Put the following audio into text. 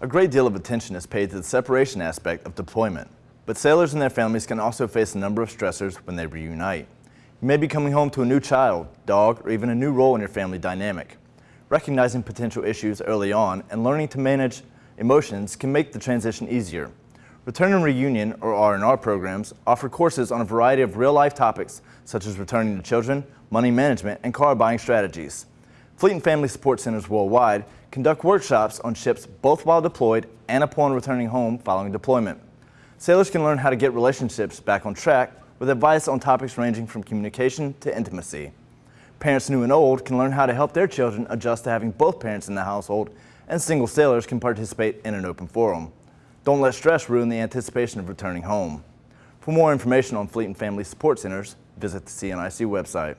A great deal of attention is paid to the separation aspect of deployment, but sailors and their families can also face a number of stressors when they reunite. You may be coming home to a new child, dog, or even a new role in your family dynamic. Recognizing potential issues early on and learning to manage emotions can make the transition easier. Return and Reunion, or R&R programs, offer courses on a variety of real-life topics, such as returning to children, money management, and car buying strategies. Fleet and Family Support Centers worldwide conduct workshops on ships both while deployed and upon returning home following deployment. Sailors can learn how to get relationships back on track with advice on topics ranging from communication to intimacy. Parents new and old can learn how to help their children adjust to having both parents in the household, and single sailors can participate in an open forum. Don't let stress ruin the anticipation of returning home. For more information on Fleet and Family Support Centers, visit the CNIC website.